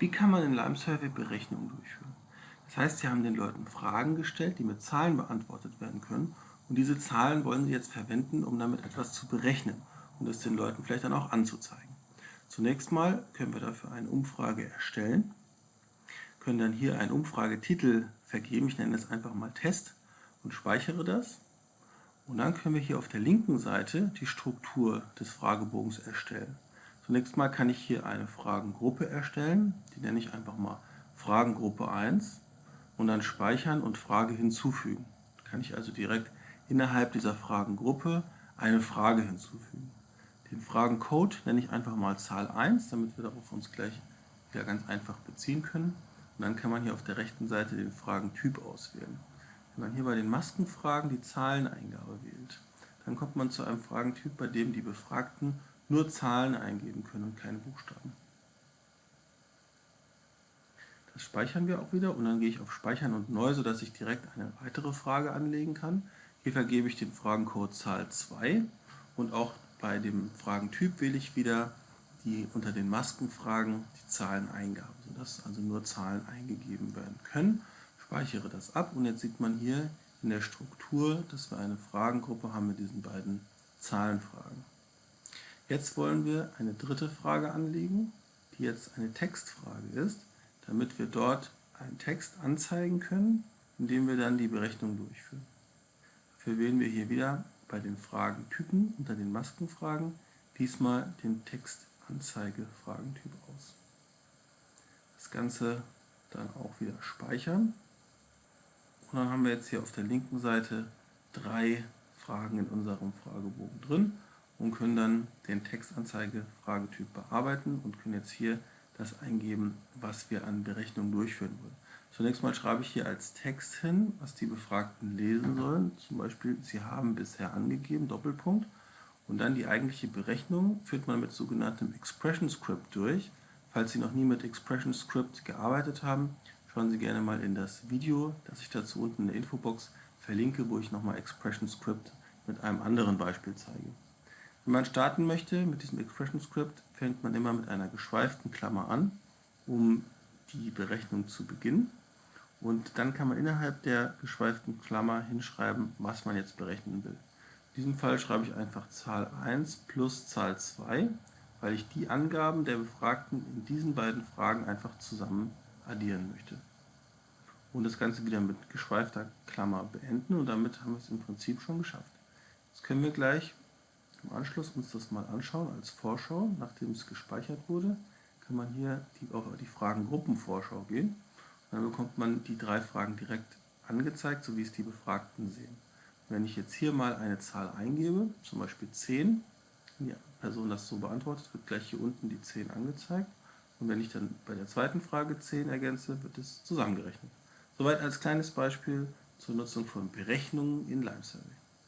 Wie kann man in Lime Survey Berechnungen durchführen? Das heißt, Sie haben den Leuten Fragen gestellt, die mit Zahlen beantwortet werden können und diese Zahlen wollen Sie jetzt verwenden, um damit etwas zu berechnen und es den Leuten vielleicht dann auch anzuzeigen. Zunächst mal können wir dafür eine Umfrage erstellen, können dann hier einen Umfragetitel vergeben, ich nenne es einfach mal Test und speichere das. Und dann können wir hier auf der linken Seite die Struktur des Fragebogens erstellen. Zunächst mal kann ich hier eine Fragengruppe erstellen, die nenne ich einfach mal Fragengruppe 1 und dann speichern und Frage hinzufügen. Kann ich also direkt innerhalb dieser Fragengruppe eine Frage hinzufügen. Den Fragencode nenne ich einfach mal Zahl 1, damit wir darauf uns gleich wieder ganz einfach beziehen können. Und dann kann man hier auf der rechten Seite den Fragentyp auswählen. Wenn man hier bei den Maskenfragen die Zahleneingabe wählt, dann kommt man zu einem Fragentyp, bei dem die Befragten nur Zahlen eingeben können und keine Buchstaben. Das speichern wir auch wieder und dann gehe ich auf Speichern und Neu, sodass ich direkt eine weitere Frage anlegen kann. Hier vergebe ich den Fragencode Zahl 2 und auch bei dem Fragentyp wähle ich wieder die unter den Maskenfragen die Zahleneingabe, sodass also nur Zahlen eingegeben werden können. Speichere das ab und jetzt sieht man hier in der Struktur, dass wir eine Fragengruppe haben mit diesen beiden Zahlenfragen. Jetzt wollen wir eine dritte Frage anlegen, die jetzt eine Textfrage ist, damit wir dort einen Text anzeigen können, indem wir dann die Berechnung durchführen. Dafür wählen wir hier wieder bei den Fragentypen unter den Maskenfragen diesmal den Textanzeige-Fragentyp aus. Das Ganze dann auch wieder speichern. Und dann haben wir jetzt hier auf der linken Seite drei Fragen in unserem Fragebogen drin und können dann den Textanzeige-Fragetyp bearbeiten und können jetzt hier das eingeben, was wir an Berechnungen durchführen wollen. Zunächst mal schreibe ich hier als Text hin, was die Befragten lesen sollen. Zum Beispiel, Sie haben bisher angegeben, Doppelpunkt. Und dann die eigentliche Berechnung führt man mit sogenanntem Expression Script durch. Falls Sie noch nie mit Expression Script gearbeitet haben, schauen Sie gerne mal in das Video, das ich dazu unten in der Infobox verlinke, wo ich nochmal Expression Script mit einem anderen Beispiel zeige. Wenn man starten möchte mit diesem Expression Script, fängt man immer mit einer geschweiften Klammer an, um die Berechnung zu beginnen. Und dann kann man innerhalb der geschweiften Klammer hinschreiben, was man jetzt berechnen will. In diesem Fall schreibe ich einfach Zahl 1 plus Zahl 2, weil ich die Angaben der Befragten in diesen beiden Fragen einfach zusammen addieren möchte. Und das Ganze wieder mit geschweifter Klammer beenden und damit haben wir es im Prinzip schon geschafft. Jetzt können wir gleich im Anschluss uns das mal anschauen als Vorschau. Nachdem es gespeichert wurde, kann man hier die, auf die Fragengruppenvorschau gehen. Dann bekommt man die drei Fragen direkt angezeigt, so wie es die Befragten sehen. Wenn ich jetzt hier mal eine Zahl eingebe, zum Beispiel 10, wenn die Person das so beantwortet, wird gleich hier unten die 10 angezeigt. Und wenn ich dann bei der zweiten Frage 10 ergänze, wird es zusammengerechnet. Soweit als kleines Beispiel zur Nutzung von Berechnungen in Lime.